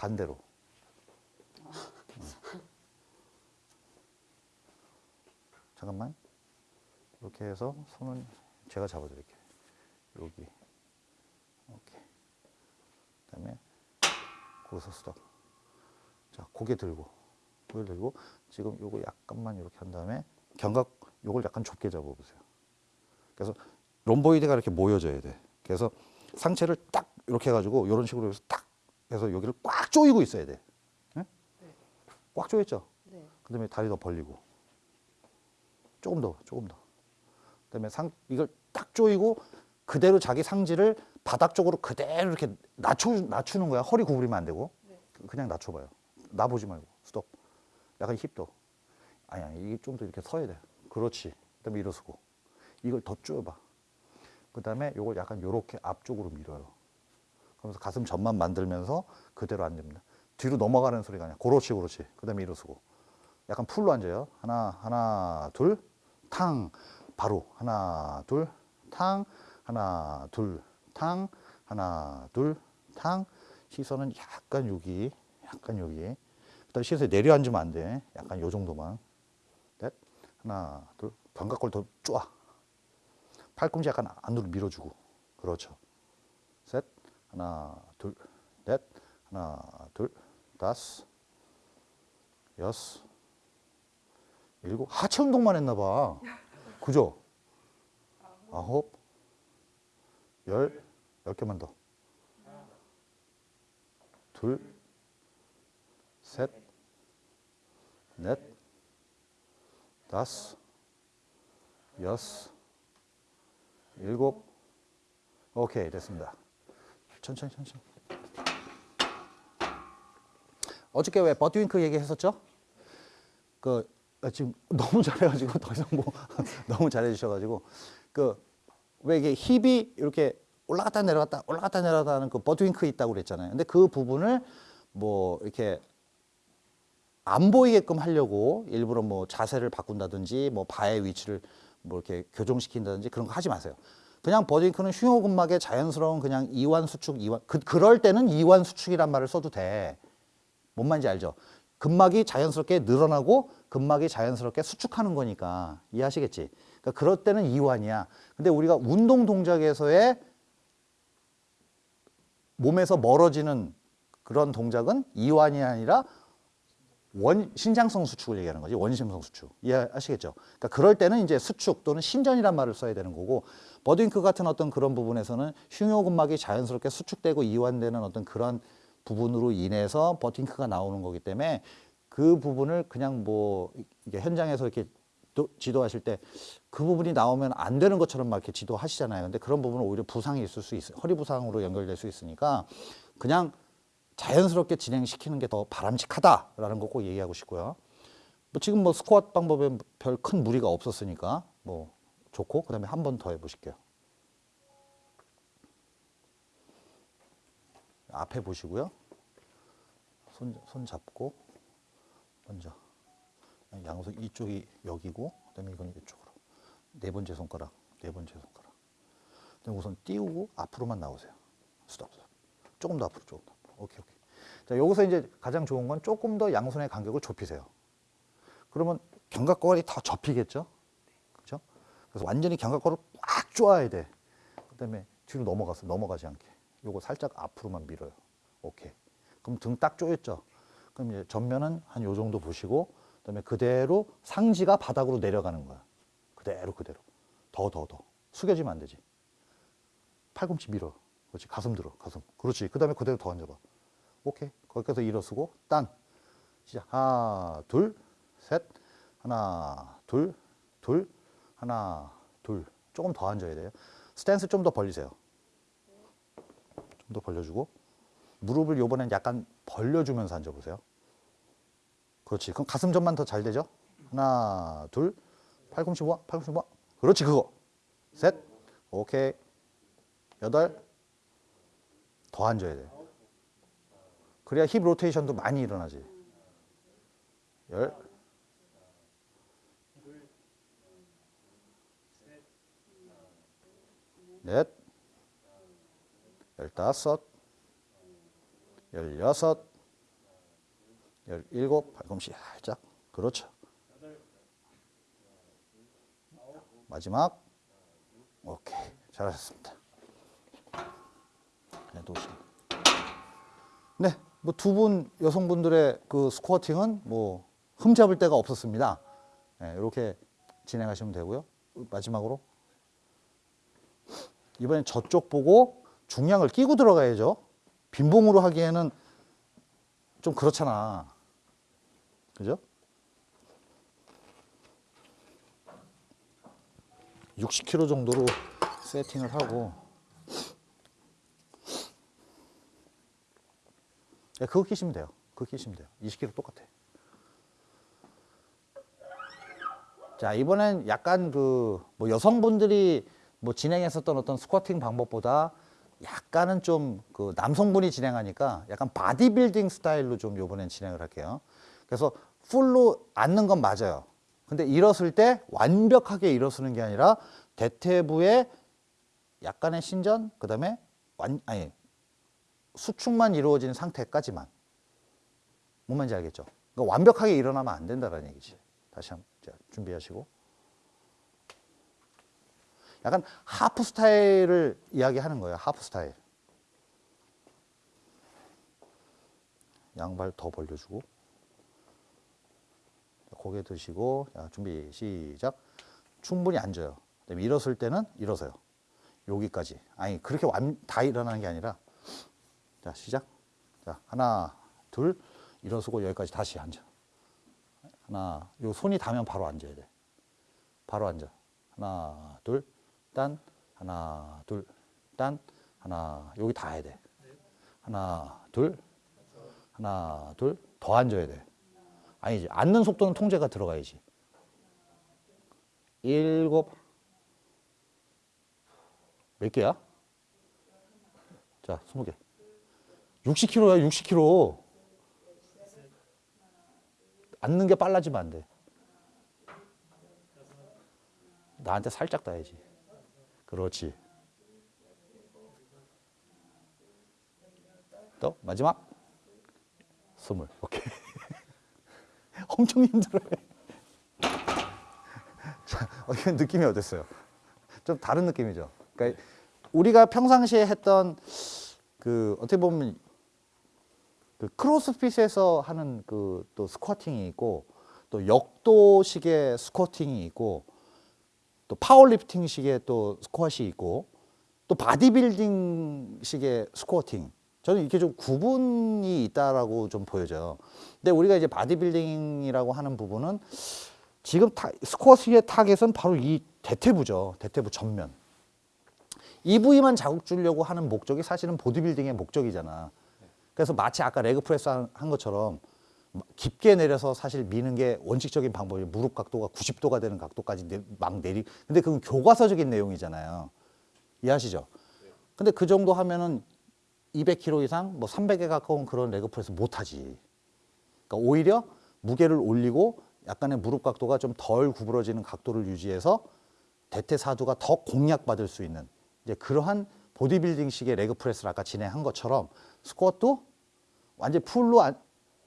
반대로. 잠깐만. 이렇게 해서 손은 제가 잡아드릴게요. 여기. 오케이. 그 다음에 거기서 스톱. 자, 고개 들고, 고개 들고 지금 요거 약간만 이렇게 한 다음에 견갑 요걸 약간 좁게 잡아보세요. 그래서 롬보이드가 이렇게 모여져야 돼. 그래서 상체를 딱 이렇게 해가지고 이런 식으로 해서 딱 해서 여기를 꽉 조이고 있어야 돼. 예? 꽉 조였죠? 네. 그 다음에 다리 더 벌리고 조금 더, 조금 더. 그 다음에 상 이걸 딱 조이고 그대로 자기 상지를 바닥 쪽으로 그대로 이렇게 낮춰 낮추는 거야. 허리 구부리면 안 되고 그냥 낮춰봐요. 나 보지 말고 스톱. 약간 힙도. 아니 아니 이게 좀 더 이렇게 서야 돼. 그렇지. 그 다음에 일어서고 이걸 더 쪼여봐. 그 다음에 요걸 약간 요렇게 앞쪽으로 밀어요. 그러면서 가슴 전만 만들면서 그대로 앉습니다. 뒤로 넘어가는 소리가 아니야. 그렇지, 그렇지. 그 다음에 일어서고. 약간 풀로 앉아요. 하나, 하나, 둘, 탕. 바로. 하나, 둘, 탕. 하나, 둘, 탕. 하나, 둘, 탕. 시선은 약간 여기, 약간 여기. 그 다음에 시선이 내려 앉으면 안 돼. 약간 요 정도만. 넷. 하나, 둘. 견갑골 더 쪼아. 팔꿈치 약간 안으로 밀어주고. 그렇죠. 셋, 하나, 둘, 넷, 하나, 둘, 다섯, 여섯, 일곱. 하체 운동만 했나 봐. 그죠? 아홉, 열, 열 개만 더. 둘, 셋, 넷, 다섯, 여섯, 일곱, 오케이, 됐습니다. 천천히, 천천히. 어저께 왜 버트윙크 얘기했었죠? 그 아, 지금 너무 잘해가지고 더 이상 뭐 너무 잘해주셔가지고 그 왜 이게 힙이 이렇게 올라갔다 내려갔다 올라갔다 내려갔다 하는 그 버트윙크 있다고 그랬잖아요. 근데 그 부분을 뭐 이렇게 안 보이게끔 하려고 일부러 뭐 자세를 바꾼다든지 뭐 바의 위치를 뭐 이렇게 교정시킨다든지 그런 거 하지 마세요. 그냥 버딩크는 흉요근막의 자연스러운 그냥 이완 수축 이완 그 그럴 때는 이완 수축이란 말을 써도 돼. 뭔 말인지 알죠? 근막이 자연스럽게 늘어나고 근막이 자연스럽게 수축하는 거니까 이해하시겠지? 그러니까 그럴 때는 이완이야. 근데 우리가 운동 동작에서의 몸에서 멀어지는 그런 동작은 이완이 아니라 원 신장성 수축을 얘기하는 거지 원심성 수축 이해하시겠죠? 그러니까 그럴 때는 이제 수축 또는 신전이란 말을 써야 되는 거고 버딩크 같은 어떤 그런 부분에서는 흉요근막이 자연스럽게 수축되고 이완되는 어떤 그런 부분으로 인해서 버팅크가 나오는 거기 때문에 그 부분을 그냥 뭐 현장에서 이렇게 또 지도하실 때 그 부분이 나오면 안 되는 것처럼 막 이렇게 지도하시잖아요. 근데 그런 부분은 오히려 부상이 있을 수 있어요. 허리 부상으로 연결될 수 있으니까 그냥 자연스럽게 진행시키는 게 더 바람직하다라는 거 꼭 얘기하고 싶고요. 뭐 지금 뭐 스쿼트 방법에 별 큰 무리가 없었으니까 뭐 좋고 그 다음에 한 번 더 해보실게요. 앞에 보시고요. 손, 손 잡고 먼저 양손 이쪽이 여기고 그 다음에 이건 이쪽으로 네 번째 손가락 네 번째 손가락 그다음에 우선 띄우고 앞으로만 나오세요. 스톱 스톱 조금 더 앞으로 조금 더 앞으로 오케이 오케이 자 여기서 이제 가장 좋은 건 조금 더 양손의 간격을 좁히세요. 그러면 견갑골이 더 접히겠죠? 그래서 완전히 견갑골을 꽉 쪼아야 돼. 그다음에 뒤로 넘어가서 넘어가지 않게. 요거 살짝 앞으로만 밀어요. 오케이. 그럼 등 딱 조였죠? 그럼 이제 전면은 한 요 정도 보시고 그다음에 그대로 상지가 바닥으로 내려가는 거야. 그대로 그대로. 더 더 더. 숙여지면 안 되지. 팔꿈치 밀어. 그렇지. 가슴 들어. 가슴. 그렇지. 그다음에 그대로 더 앉아 봐. 오케이. 거기까지 일어서고 딴. 시작. 하나, 둘, 셋. 하나, 둘, 둘. 하나, 둘. 조금 더 앉아야 돼요. 스탠스 좀 더 벌리세요. 좀 더 벌려주고 무릎을 요번엔 약간 벌려주면서 앉아보세요. 그렇지. 그럼 가슴 전만 더 잘 되죠? 하나, 둘, 팔꿈치 모아, 팔꿈치 모아. 그렇지, 그거. 셋, 오케이. 여덟, 더 앉아야 돼. 그래야 힙 로테이션도 많이 일어나지. 열, 넷, 열다섯, 열여섯, 열일곱, 팔꿈치 살짝. 그렇죠. 마지막. 오케이. 잘하셨습니다. 네, 놓으시면. 네, 뭐 두 분 여성분들의 그 스쿼팅은 뭐 흠잡을 데가 없었습니다. 네, 이렇게 진행하시면 되고요. 마지막으로 이번엔 저쪽 보고 중량을 끼고 들어가야죠. 빈봉으로 하기에는 좀 그렇잖아. 그죠? 60kg 정도로 세팅을 하고 네, 그거 끼시면 돼요. 그거 끼시면 돼요. 20kg 똑같아. 자, 이번엔 약간 그 뭐 여성분들이 뭐 진행했었던 어떤 squatting 방법보다 약간은 좀 그 남성분이 진행하니까 약간 바디빌딩 스타일로 좀 요번엔 진행을 할게요. 그래서 풀로 앉는 건 맞아요. 근데 일어섰을 때 완벽하게 일어서는 게 아니라 대퇴부의 약간의 신전, 그 다음에 완, 아니, 수축만 이루어진 상태까지만. 뭔 말인지 알겠죠? 그러니까 완벽하게 일어나면 안 된다는 얘기지. 다시 한번 자, 준비하시고. 약간 하프 스타일을 이야기하는 거예요. 하프 스타일. 양발 더 벌려주고. 고개 드시고 자, 준비 시작. 충분히 앉아요. 일었을 때는 일어서요. 여기까지. 아니 그렇게 완, 다 일어나는 게 아니라 자 시작. 자 하나 둘 일어서고 여기까지 다시 앉아. 하나 요 손이 닿으면 바로 앉아야 돼. 바로 앉아. 하나 둘 딴 하나 둘 딴 하나 여기 닿아야 돼. 하나 둘 하나 둘 더 앉아야 돼. 아니지 앉는 속도는 통제가 들어가야지. 일곱 몇 개야? 자, 스무 개. 60kg야, 60kg. 앉는 게 빨라지면 안 돼. 나한테 살짝 따야지. 그렇지. 또 마지막 스물. 오케이. 엄청 힘들어요. 자, 어, 이건 느낌이 어땠어요? 좀 다른 느낌이죠. 그러니까 우리가 평상시에 했던 그 어떻게 보면 그 크로스핏에서 하는 그 또 squatting이 있고 또 역도식의 squatting이 있고 또 powerlifting식의 또 squatting이 있고 또 바디빌딩식의 squatting 저는 이렇게 좀 구분이 있다라고 좀 보여져요. 근데 우리가 이제 바디빌딩이라고 하는 부분은 지금 타, 스쿼트의 타겟은 바로 이 대퇴부죠. 대퇴부 전면. 이 부위만 자극 주려고 하는 목적이 사실은 보디빌딩의 목적이잖아. 그래서 마치 아까 leg press 한, 한 것처럼 깊게 내려서 사실 미는 게 원칙적인 방법이에요. 무릎 각도가 90도가 되는 각도까지 내, 막 내리. 근데 그건 교과서적인 내용이잖아요. 이해하시죠? 근데 그 정도 하면은 200kg 이상, 뭐 300에 가까운 그런 leg press 못 하지. 그러니까 오히려 무게를 올리고 약간의 무릎 각도가 좀 덜 구부러지는 각도를 유지해서 대퇴사두가 더 공략받을 수 있는 이제 그러한 보디빌딩식의 레그 프레스를 아까 진행한 것처럼 스쿼트도 완전 풀로 안,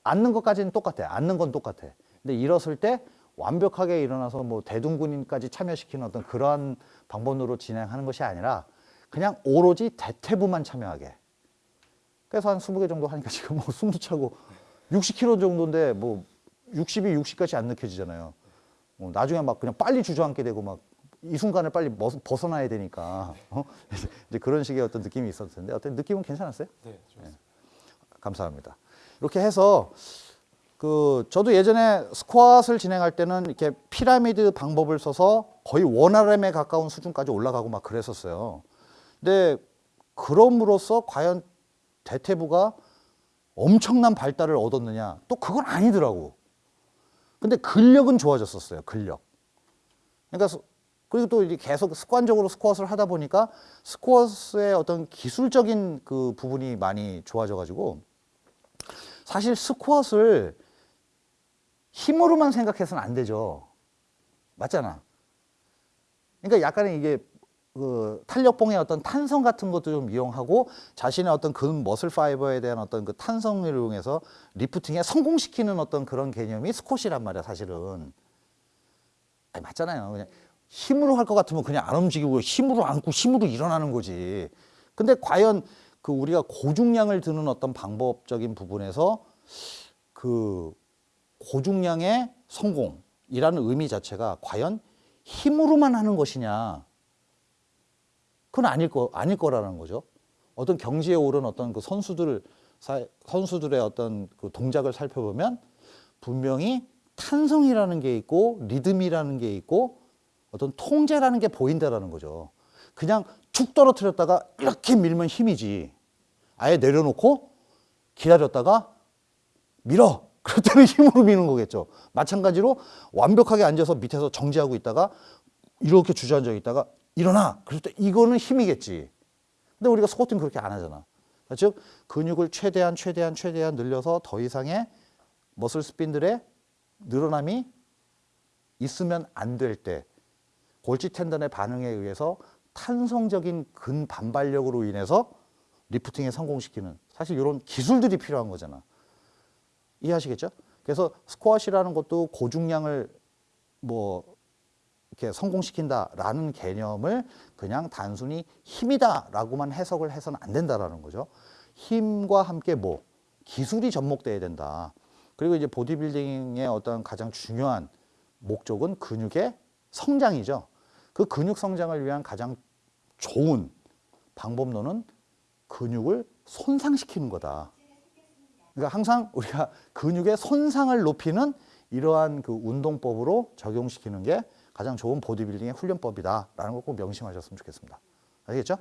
앉는 것까지는 똑같아. 앉는 건 똑같아. 근데 일었을 때 완벽하게 일어나서 뭐 대둔근인까지 참여시키는 어떤 그러한 방법으로 진행하는 것이 아니라 그냥 오로지 대퇴부만 참여하게. 그래서 한 20개 정도 하니까 지금 뭐 숨도 차고 60kg 정도인데 뭐 60이 60까지 안 느껴지잖아요. 뭐 나중에 막 그냥 빨리 주저앉게 되고 막 이 순간을 빨리 벗- 벗어나야 되니까 어? 이제 그런 식의 어떤 느낌이 있었을 텐데 어떤 느낌은 괜찮았어요? 네, 좋습니다. 감사합니다. 이렇게 해서 그 저도 예전에 스쿼트를 진행할 때는 이렇게 피라미드 방법을 써서 거의 원RM에 가까운 수준까지 올라가고 막 그랬었어요. 근데 그럼으로써 과연 대퇴부가 엄청난 발달을 얻었느냐? 또 그건 아니더라고. 근데 근력은 좋아졌었어요. 근력. 그러니까 스- 그리고 또 계속 습관적으로 스쿼트를 하다 보니까 스쿼트의 어떤 기술적인 그 부분이 많이 좋아져 가지고 사실 스쿼트를 힘으로만 생각해서는 안 되죠. 맞잖아. 그러니까 약간의 이게 그 탄력봉의 어떤 탄성 같은 것도 좀 이용하고 자신의 어떤 근 머슬 파이버에 대한 어떤 그 탄성을 이용해서 리프팅에 성공시키는 어떤 그런 개념이 스쿼시란 말이야 사실은 아니 맞잖아요 그냥 힘으로 할 것 같으면 그냥 안 움직이고 힘으로 안고 힘으로 일어나는 거지 근데 과연 그 우리가 고중량을 드는 어떤 방법적인 부분에서 그 고중량의 성공이라는 의미 자체가 과연 힘으로만 하는 것이냐 그건 아닐 거 아닐 거라는 거죠. 어떤 경지에 오른 어떤 그 선수들 사- 선수들의 어떤 그 동작을 살펴보면 분명히 탄성이라는 게 있고 리듬이라는 게 있고 어떤 통제라는 게 보인다라는 거죠. 그냥 툭 떨어뜨렸다가 이렇게 밀면 힘이지. 아예 내려놓고 기다렸다가 밀어. 때는 힘으로 미는 거겠죠. 마찬가지로 완벽하게 앉아서 밑에서 정지하고 있다가 이렇게 주저앉아 있다가 일어나. 그럴 때 이거는 힘이겠지. 근데 우리가 스쿼트는 그렇게 안 하잖아. 즉 근육을 최대한 최대한 최대한 늘려서 더 이상의 머슬 스핀들의 늘어남이 있으면 안 될 때 골지 텐던의 반응에 의해서 탄성적인 근 반발력으로 인해서 리프팅에 성공시키는 사실 이런 기술들이 필요한 거잖아. 이해하시겠죠? 그래서 스쿼시라는 것도 고중량을 뭐 이렇게 성공시킨다라는 개념을 그냥 단순히 힘이다라고만 해석을 해서는 안 된다라는 거죠. 힘과 함께 뭐 기술이 접목돼야 된다. 그리고 이제 보디빌딩의 어떤 가장 중요한 목적은 근육의 성장이죠. 그 근육 성장을 위한 가장 좋은 방법론은 근육을 손상시키는 거다. 그러니까 항상 우리가 근육의 손상을 높이는 이러한 그 운동법으로 적용시키는 게 가장 좋은 보디빌딩의 훈련법이다라는 걸 꼭 명심하셨으면 좋겠습니다. 알겠죠?